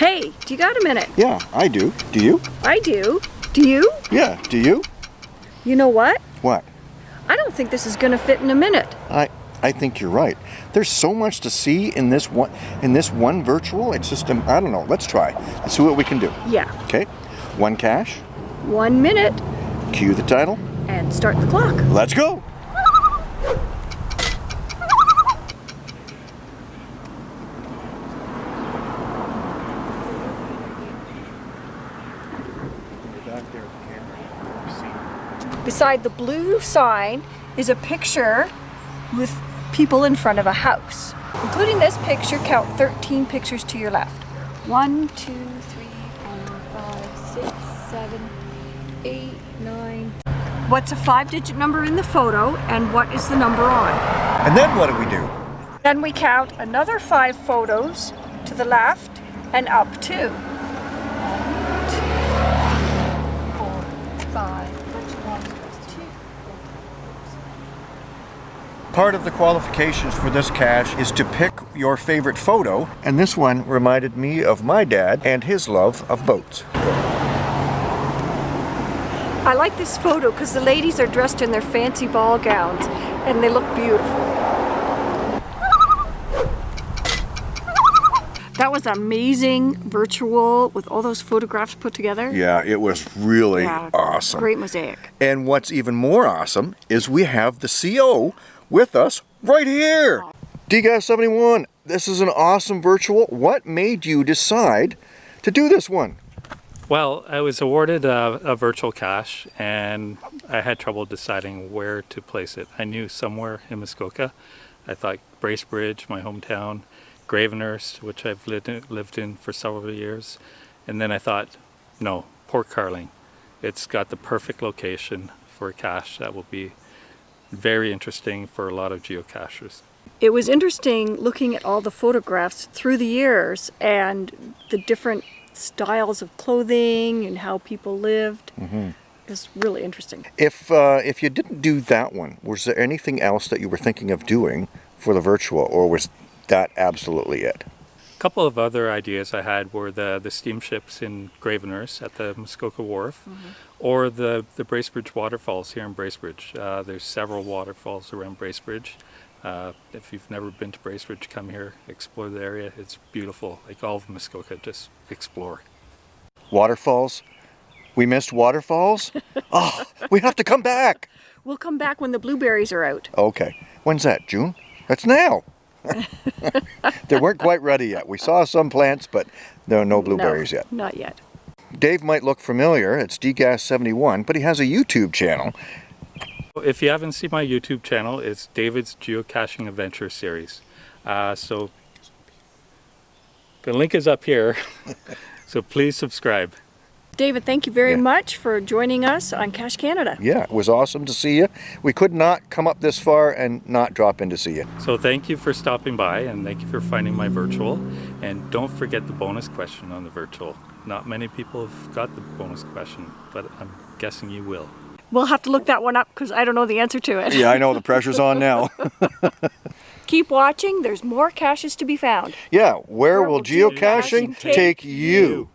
Hey, do you got a minute? Yeah, I do. Do you? I do. Do you? Yeah, do you? You know what? What? I don't think this is going to fit in a minute. I I think you're right. There's so much to see in this one in this one virtual. It's just um, I don't know. Let's try. Let's see what we can do. Yeah. Okay. One cache. One minute Cue the title. and start the clock. Let's go. Beside the blue sign is a picture with people in front of a house. Including this picture, count 13 pictures to your left. One, two, three, four, five, six, seven, eight, nine. What's a five-digit number in the photo and what is the number on? And then what do we do? Then we count another five photos to the left and up two. One, two, four, five, one, two. Part of the qualifications for this cache is to pick your favorite photo, and this one reminded me of my dad and his love of boats. I like this photo because the ladies are dressed in their fancy ball gowns and they look beautiful. That was amazing virtual with all those photographs put together. Yeah, it was really Yeah, awesome. Great mosaic. And what's even more awesome is we have the CO with us right here. DGAS71, this is an awesome virtual. What made you decide to do this one? Well, I was awarded a, a virtual cache and I had trouble deciding where to place it. I knew somewhere in Muskoka. I thought Bracebridge, my hometown, Gravenhurst, which I've lived in, lived in for several years. And then I thought, no, Port Carling. It's got the perfect location for a cache that will be very interesting for a lot of geocachers. It was interesting looking at all the photographs through the years and the different styles of clothing and how people lived. Mm-hmm. It's really interesting. If uh, if you didn't do that one, was there anything else that you were thinking of doing for the virtual, or was that absolutely it? A couple of other ideas I had were the, the steamships in Gravenhurst at the Muskoka Wharf or the, the Bracebridge waterfalls here in Bracebridge. Uh, there's several waterfalls around Bracebridge. Uh, if you've never been to Bracebridge, come here, explore the area. It's beautiful. Like all of Muskoka, just explore. Waterfalls. We missed waterfalls. oh, we have to come back. We'll come back when the blueberries are out. Okay. When's that? June? That's now. they weren't quite ready yet. We saw some plants, but there are no blueberries no, yet. Not yet. Dave might look familiar. It's DGAS71, but he has a YouTube channel. If you haven't seen my YouTube channel, it's David's Geocaching Adventure Series. Uh, so the link is up here, so please subscribe. David, thank you very Yeah. much for joining us on Cache Canada. Yeah, it was awesome to see you. We could not come up this far and not drop in to see you. So thank you for stopping by and thank you for finding my virtual. And don't forget the bonus question on the virtual. Not many people have got the bonus question, but I'm guessing you will. We'll have to look that one up because I don't know the answer to it. Yeah, I know the pressure's on now. Keep watching. There's more caches to be found. yeah, where, Where will will geocaching geocaching take take you?